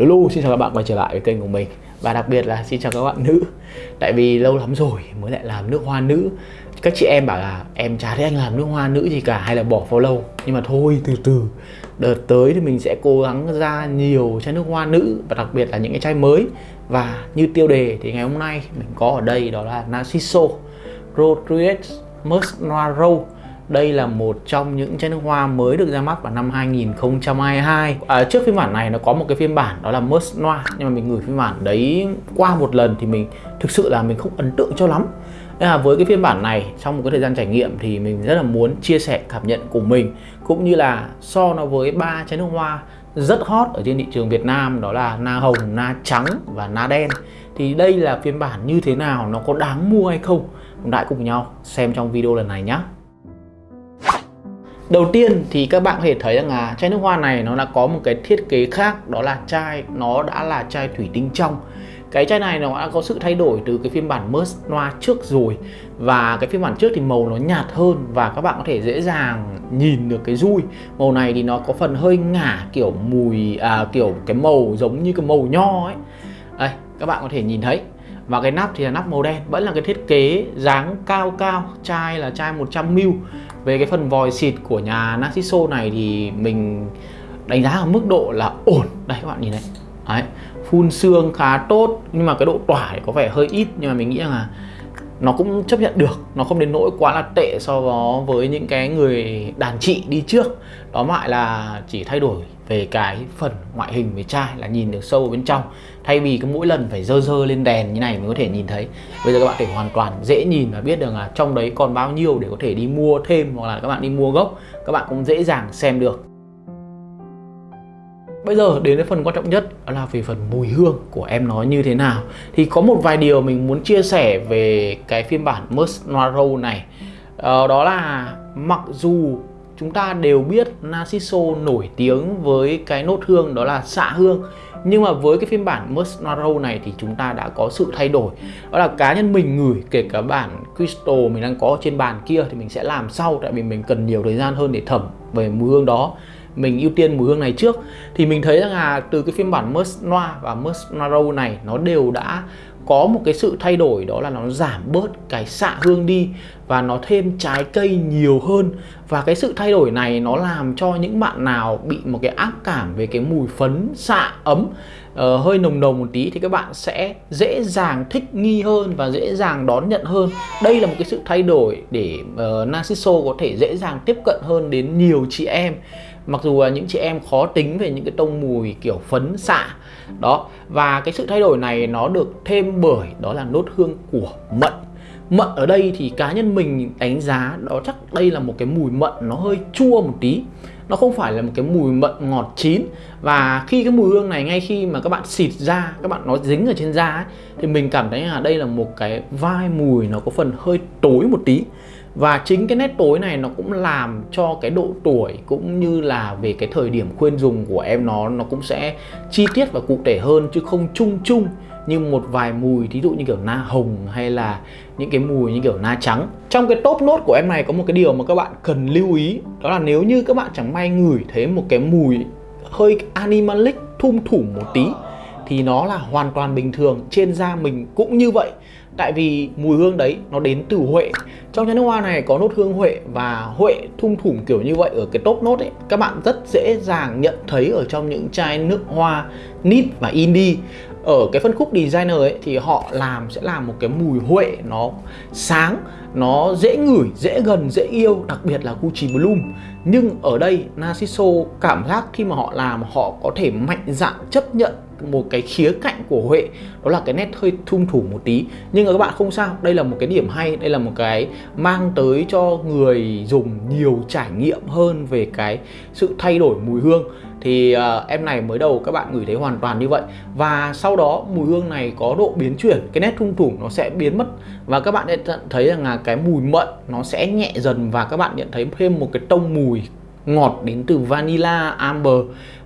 Lulu, xin chào các bạn quay trở lại với kênh của mình. Và đặc biệt là xin chào các bạn nữ. Tại vì lâu lắm rồi mới lại làm nước hoa nữ. Các chị em bảo là em chả thấy anh làm nước hoa nữ gì cả hay là bỏ follow Nhưng mà thôi, từ từ. Đợt tới thì mình sẽ cố gắng ra nhiều chai nước hoa nữ Và đặc biệt là những cái chai mới. Và như tiêu đề thì ngày hôm nay mình có ở đây đó là Narciso, Rodriguez, Musk Noir Rose đây là một trong những chai nước hoa mới được ra mắt vào năm 2022 à, Trước phiên bản này nó có một cái phiên bản đó là Must Noir Nhưng mà mình gửi phiên bản đấy qua một lần thì mình thực sự là mình không ấn tượng cho lắm Nên là với cái phiên bản này trong một cái thời gian trải nghiệm thì mình rất là muốn chia sẻ cảm nhận của mình Cũng như là so nó với ba chai nước hoa rất hot ở trên thị trường Việt Nam đó là na hồng, na trắng và na đen thì đây là phiên bản như thế nào, nó có đáng mua hay không? Chúng ta cùng nhau xem trong video lần này nhé. Đầu tiên thì các bạn có thể thấy rằng là chai nước hoa này nó đã có một cái thiết kế khác đó là chai nó đã là chai thủy tinh trong. Cái chai này nó đã có sự thay đổi từ cái phiên bản Merce Noir trước rồi và cái phiên bản trước thì màu nó nhạt hơn và các bạn có thể dễ dàng nhìn được cái dui màu này thì nó có phần hơi ngả kiểu mùi à, kiểu cái màu giống như cái màu nho ấy. Đây các bạn có thể nhìn thấy. Và cái nắp thì là nắp màu đen vẫn là cái thiết kế dáng cao cao chai là chai 100ml về cái phần vòi xịt của nhà Narciso này thì mình đánh giá ở mức độ là ổn. Đây, các bạn nhìn này. Đấy, phun xương khá tốt, nhưng mà cái độ tỏa có vẻ hơi ít, nhưng mà mình nghĩ là nó cũng chấp nhận được, nó không đến nỗi quá là tệ so với những cái người đàn chị đi trước. Đó lại là chỉ thay đổi về cái phần ngoại hình về trai là nhìn được sâu ở bên trong. Thay vì cái mỗi lần phải dơ dơ lên đèn như này mới có thể nhìn thấy. Bây giờ các bạn thể hoàn toàn dễ nhìn và biết được là trong đấy còn bao nhiêu để có thể đi mua thêm hoặc là các bạn đi mua gốc. Các bạn cũng dễ dàng xem được. Bây giờ đến với phần quan trọng nhất đó là về phần mùi hương của em nó như thế nào. Thì có một vài điều mình muốn chia sẻ về cái phiên bản Musk Noir này. Ờ, Đó là mặc dù chúng ta đều biết Narciso nổi tiếng với cái nốt hương đó là xạ hương nhưng mà với cái phiên bản Musk Noir này thì chúng ta đã có sự thay đổi. Đó là cá nhân mình ngửi kể cả bản Crystal mình đang có trên bàn kia thì mình sẽ làm sau tại vì mình cần nhiều thời gian hơn để thẩm về mùi hương đó mình ưu tiên mùi hương này trước. Thì mình thấy rằng là từ cái phiên bản Musk Noir và Musk Noir này nó đều đã có một cái sự thay đổi đó là nó giảm bớt cái xạ hương đi và nó thêm trái cây nhiều hơn. Và cái sự thay đổi này nó làm cho những bạn nào bị một cái ác cảm về cái mùi phấn xạ ấm uh, hơi nồng nồng một tí thì các bạn sẽ dễ dàng thích nghi hơn và dễ dàng đón nhận hơn. Đây là một cái sự thay đổi để uh, Narciso có thể dễ dàng tiếp cận hơn đến nhiều chị em mặc dù là những chị em khó tính về những cái tông mùi kiểu phấn xạ đó và cái sự thay đổi này nó được thêm bởi đó là nốt hương của mận. Mận ở đây thì cá nhân mình đánh giá đó chắc đây là một cái mùi mận nó hơi chua một tí. Nó không phải là một cái mùi mận ngọt chín và khi cái mùi hương này ngay khi mà các bạn xịt ra các bạn nó dính ở trên da ấy, thì mình cảm thấy là đây là một cái vai mùi nó có phần hơi tối một tí và chính cái nét tối này nó cũng làm cho cái độ tuổi cũng như là về cái thời điểm khuyên dùng của em nó nó cũng sẽ chi tiết và cụ thể hơn chứ không chung chung như một vài mùi, thí dụ như kiểu na hồng hay là những cái mùi như kiểu na trắng. Trong cái top nốt của em này có một cái điều mà các bạn cần lưu ý, đó là nếu như các bạn chẳng may ngửi thấy một cái mùi hơi animalic, thum thủ một tí, thì nó là hoàn toàn bình thường, trên da mình cũng như vậy tại vì mùi hương đấy nó đến từ huệ. Trong chai nước hoa này có nốt hương huệ và huệ thung thủm kiểu như vậy ở cái top nốt ấy. Các bạn rất dễ dàng nhận thấy ở trong những chai nước hoa nít và indie. Ở cái phân khúc designer ấy thì họ làm sẽ làm một cái mùi huệ nó sáng nó dễ ngửi, dễ gần, dễ yêu, đặc biệt là Gucci Bloom. Nhưng ở đây, Narciso cảm giác khi mà họ làm, họ có thể mạnh dạn chấp nhận một cái khía cạnh của Huệ. Đó là cái nét hơi thung thủ một tí. Nhưng mà các bạn không sao, đây là một cái điểm hay, đây là một cái mang tới cho người dùng nhiều trải nghiệm hơn về cái sự thay đổi mùi hương thì uh, em này mới đầu các bạn ngửi thấy hoàn toàn như vậy. Và sau đó mùi hương này có độ biến chuyển cái nét thung thủng nó sẽ biến mất. Và các bạn sẽ thấy rằng là cái mùi mận nó sẽ nhẹ dần và các bạn nhận thấy thêm một cái tông mùi ngọt đến từ vanilla amber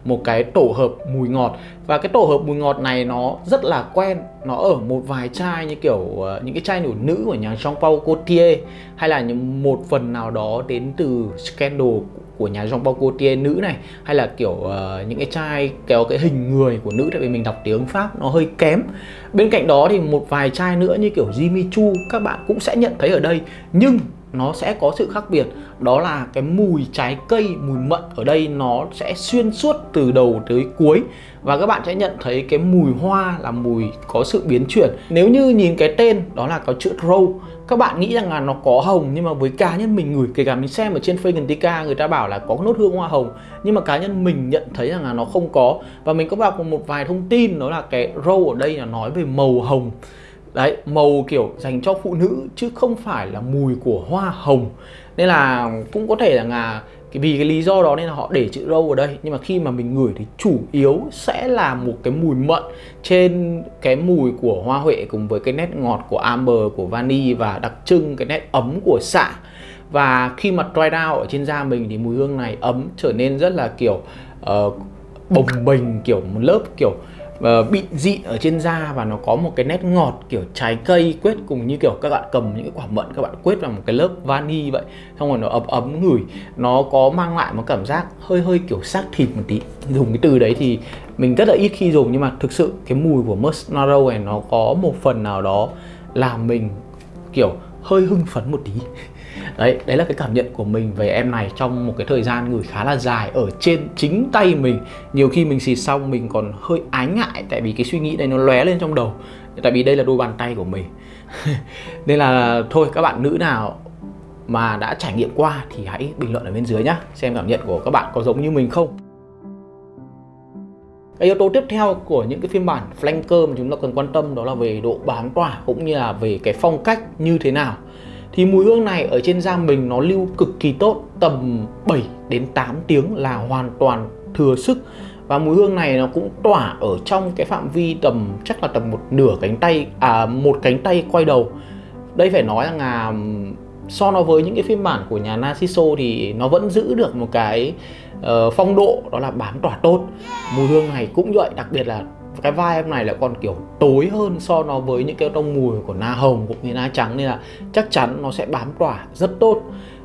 một cái tổ hợp mùi ngọt. Và cái tổ hợp mùi ngọt này nó rất là quen nó ở một vài chai như kiểu uh, những cái chai nổi nữ của nhà Jean Paul Gaultier hay là những một phần nào đó đến từ Scandal của nhà Jean Paul Gaultier nữ này hay là kiểu uh, những cái chai kéo cái hình người của nữ tại vì mình đọc tiếng Pháp nó hơi kém. Bên cạnh đó thì một vài chai nữa như kiểu Jimmy Choo các bạn cũng sẽ nhận thấy ở đây nhưng nó sẽ có sự khác biệt. Đó là cái mùi trái cây mùi mận ở đây nó sẽ xuyên suốt từ đầu tới cuối. Và các bạn sẽ nhận thấy cái mùi hoa là mùi có sự biến chuyển. Nếu như nhìn cái tên đó là có chữ Row các bạn nghĩ rằng là nó có hồng, nhưng mà với cá nhân mình ngửi, kể cả mình xem ở trên Fragantica người ta bảo là có nốt hương hoa hồng. Nhưng mà cá nhân mình nhận thấy rằng là nó không có. Và mình có đọc một vài thông tin, đó là cái row ở đây là nói về màu hồng. Đấy, màu kiểu dành cho phụ nữ, chứ không phải là mùi của hoa hồng. Nên là cũng có thể là vì cái lý do đó nên là họ để chữ râu ở đây. Nhưng mà khi mà mình ngửi thì chủ yếu sẽ là một cái mùi mận trên cái mùi của hoa huệ cùng với cái nét ngọt của amber của vani và đặc trưng cái nét ấm của xạ và khi mà dry down ở trên da mình thì mùi hương này ấm trở nên rất là kiểu uh, bồng bềnh kiểu một lớp kiểu uh, bị dị ở trên da và nó có một cái nét ngọt kiểu trái cây quết cùng như kiểu các bạn cầm những cái quả mận các bạn quết vào một cái lớp vani vậy. Xong rồi nó ấm ấm ngửi nó có mang lại một cảm giác hơi hơi kiểu xác thịt một tí. Dùng cái từ đấy thì mình rất là ít khi dùng nhưng mà thực sự cái mùi của Mustnaro này nó có một phần nào đó làm mình kiểu hơi hưng phấn một tí đấy đấy là cái cảm nhận của mình về em này trong một cái thời gian gửi khá là dài ở trên chính tay mình. Nhiều khi mình xịt xong mình còn hơi ái ngại tại vì cái suy nghĩ này nó lóe lên trong đầu. Tại vì đây là đôi bàn tay của mình. Nên là thôi, các bạn nữ nào mà đã trải nghiệm qua thì hãy bình luận ở bên dưới nhá, xem cảm nhận của các bạn có giống như mình không. Cái yếu tố tiếp theo của những cái phiên bản flanker mà chúng ta cần quan tâm đó là về độ bán tỏa cũng như là về cái phong cách như thế nào thì mùi hương này ở trên da mình nó lưu cực kỳ tốt tầm 7 đến 8 tiếng là hoàn toàn thừa sức. Và mùi hương này nó cũng tỏa ở trong cái phạm vi tầm chắc là tầm một nửa cánh tay à một cánh tay quay đầu. Đây phải nói rằng là so nó với những cái phiên bản của nhà Narciso thì nó vẫn giữ được một cái uh, phong độ đó là bám tỏa tốt. Mùi hương này cũng vậy đặc biệt là cái vai em này lại còn kiểu tối hơn so nó với những cái tông mùi của na hồng cũng như na trắng, nên là chắc chắn nó sẽ bám tỏa rất tốt.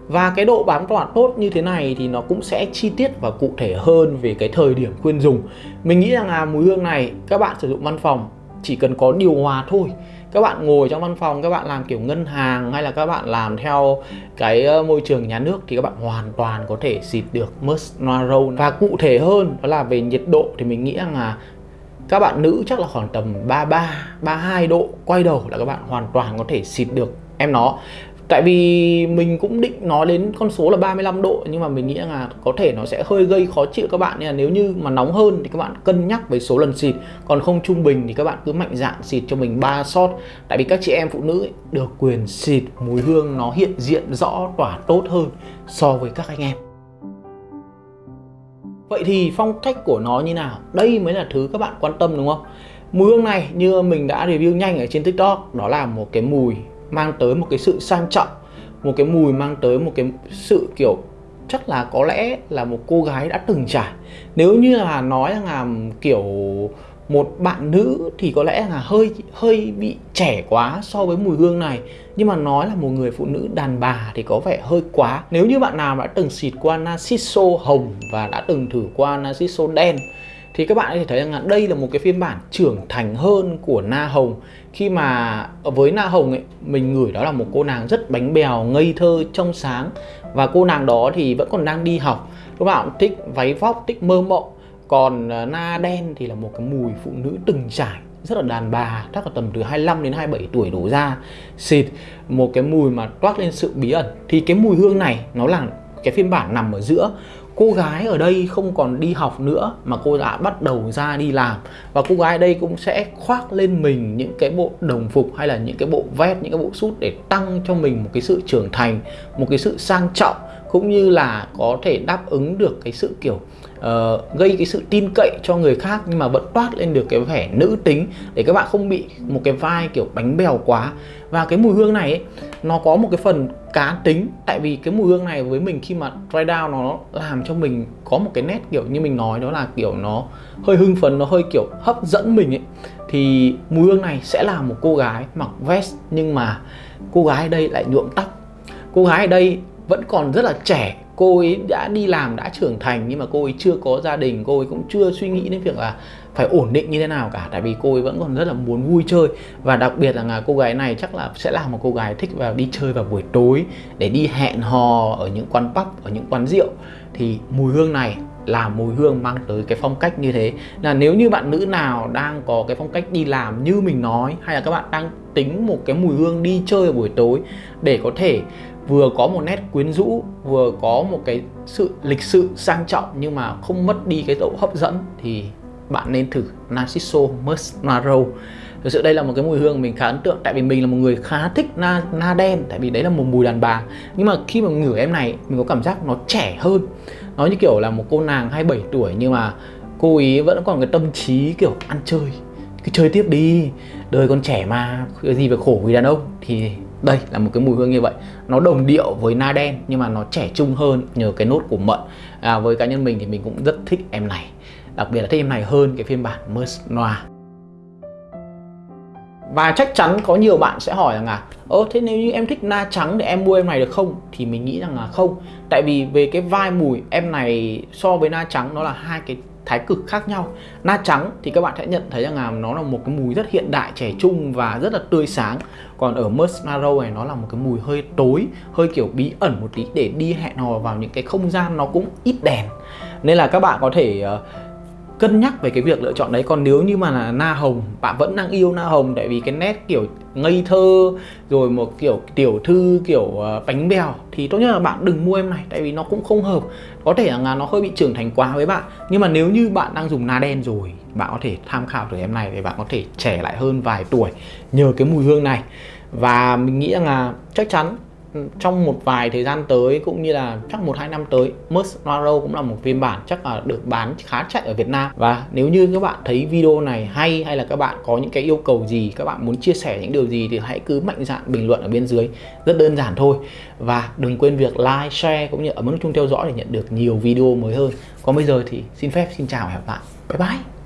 Và cái độ bám tỏa tốt như thế này thì nó cũng sẽ chi tiết và cụ thể hơn về cái thời điểm khuyên dùng. Mình nghĩ rằng là mùi hương này các bạn sử dụng văn phòng chỉ cần có điều hòa thôi. Các bạn ngồi trong văn phòng, các bạn làm kiểu ngân hàng hay là các bạn làm theo cái ờ, môi trường nhà nước thì các bạn hoàn toàn có thể xịt được musk Noir và cụ thể hơn đó là về nhiệt độ thì mình nghĩ rằng là các bạn nữ chắc là khoảng tầm 33 32 độ quay đầu là các bạn hoàn toàn có thể xịt được em nó. Tại vì mình cũng định nói đến con số là 35 độ nhưng mà mình nghĩ là có thể nó sẽ hơi gây khó chịu các bạn nên là nếu như mà nóng hơn thì các bạn cân nhắc với số lần xịt còn không trung bình thì các bạn cứ mạnh dạn xịt cho mình 3 shot. Tại vì các chị em phụ nữ ấy, được quyền xịt mùi hương nó hiện diện rõ tỏa tốt hơn so với các anh em. Vậy thì phong cách của nó như nào? Đây mới là thứ các bạn quan tâm đúng không? Mùi hương này như mình đã review nhanh ở trên TikTok, Đó là một cái mùi mang tới một cái sự sang trọng, Một cái mùi mang tới một cái sự, kiểu, chắc là có lẽ là một cô gái đã từng trải Nếu như là nói là, kiểu một bạn nữ thì có lẽ là hơi hơi bị trẻ quá so với mùi hương này. Nhưng mà nói là một người phụ nữ đàn bà thì có vẻ hơi quá. Nếu như bạn nào đã từng xịt qua Narciso hồng và đã từng thử qua Narciso đen, thì các bạn có thể thấy rằng là đây là một cái phiên bản trưởng thành hơn của Na Hồng. Khi mà với Na Hồng ấy, mình ngửi đó là một cô nàng rất bánh bèo, ngây thơ, trong sáng. Và cô nàng đó thì vẫn còn đang đi học. Các bạn thích váy vóc, thích mơ mộng còn ờ, na đen thì là một cái mùi phụ nữ từng trải, rất là đàn bà, chắc là tầm từ 25 đến 27 tuổi đổ ra. Xịt, một cái mùi mà toát lên sự bí ẩn. Thì cái mùi hương này, nó là cái phiên bản nằm ở giữa. Cô gái ở đây không còn đi học nữa, mà cô đã bắt đầu ra đi làm. Và cô gái ở đây cũng sẽ khoác lên mình những cái bộ đồng phục hay là những cái bộ vest, những cái bộ sút để tăng cho mình một cái sự trưởng thành, một cái sự sang trọng, cũng như là có thể đáp ứng được cái sự, kiểu uh, gây cái sự tin cậy cho người khác nhưng mà vẫn toát lên được cái vẻ nữ tính để các bạn không bị một cái vai kiểu bánh bèo quá. Và cái mùi hương này ấy, nó có một cái phần cá tính. Tại vì cái mùi hương này với mình khi mà dry down nó làm cho mình có một cái nét kiểu như mình nói đó là kiểu nó hơi hưng phấn nó hơi kiểu hấp dẫn mình ấy. Thì mùi hương này sẽ là một cô gái mặc vest nhưng mà cô gái ở đây lại nhuộm tóc. Cô gái ở đây vẫn còn rất là trẻ cô ấy đã đi làm đã trưởng thành nhưng mà cô ấy chưa có gia đình cô ấy cũng chưa suy nghĩ đến việc là phải ổn định như thế nào cả. Tại vì cô ấy vẫn còn rất là muốn vui chơi và đặc biệt là, cô gái này chắc là sẽ là một cô gái thích vào đi chơi vào buổi tối để đi hẹn hò ở những quán pub ở những quán rượu. Thì mùi hương này là mùi hương mang tới cái phong cách như thế. Là nếu như bạn nữ nào đang có cái phong cách đi làm như mình nói hay là các bạn đang tính một cái mùi hương đi chơi ở buổi tối để có thể vừa có một nét quyến rũ, vừa có một cái sự lịch sự sang trọng nhưng mà không mất đi cái độ hấp dẫn thì bạn nên thử Narciso Musk Naro thực sự đây là một cái mùi hương mình khá ấn tượng, tại vì mình là một người khá thích na na đen, tại vì đấy là một mùi đàn bà. Nhưng mà khi mà ngửi em này, mình có cảm giác nó trẻ hơn. Nó như kiểu là một cô nàng 27 tuổi nhưng mà cô ý vẫn còn cái tâm trí kiểu ăn chơi. Cứ chơi tiếp đi, đời còn trẻ mà cái gì phải khổ vì đàn ông. Thì đây là một cái mùi hương như vậy. Nó đồng điệu với na đen nhưng mà nó trẻ trung hơn nhờ cái nốt của mận. À, với cá nhân mình thì mình cũng rất thích em này. Đặc biệt là thích em này hơn cái phiên bản Merce Noir. Và chắc chắn có nhiều bạn sẽ hỏi rằng là ơ thế nếu như em thích na trắng thì em mua em này được không? Thì mình nghĩ rằng là không. Tại vì về cái vai mùi em này so với na trắng nó là hai cái thái cực khác nhau. Na trắng thì các bạn sẽ nhận thấy rằng là nó là một cái mùi rất hiện đại trẻ trung và rất là tươi sáng. Còn ở Musk Narrow này nó là một cái mùi hơi tối hơi kiểu bí ẩn một tí để đi hẹn hò vào những cái không gian nó cũng ít đèn. Nên là các bạn có thể uh, cân nhắc về cái việc lựa chọn đấy. Còn nếu như mà là na hồng bạn vẫn đang yêu na hồng tại vì cái nét kiểu ngây thơ rồi một kiểu tiểu thư kiểu uh, bánh bèo thì tốt nhất là bạn đừng mua em này tại vì nó cũng không hợp. Có thể là nó hơi bị trưởng thành quá với bạn nhưng mà nếu như bạn đang dùng na đen rồi bạn có thể tham khảo từ em này để bạn có thể trẻ lại hơn vài tuổi nhờ cái mùi hương này. Và mình nghĩ rằng là chắc chắn Ừ, trong một vài thời gian tới cũng như là chắc một hai năm tới, Merce cũng là một phiên bản chắc là được bán khá chạy ở Việt Nam. Và nếu như các bạn thấy video này hay hay là các bạn có những cái yêu cầu gì, các bạn muốn chia sẻ những điều gì thì hãy cứ mạnh dạn bình luận ở bên dưới. Rất đơn giản thôi. Và đừng quên việc like, share cũng như ở nút chung theo dõi để nhận được nhiều video mới hơn. Còn bây giờ thì xin phép, xin chào và hẹn gặp lại. Bye bye.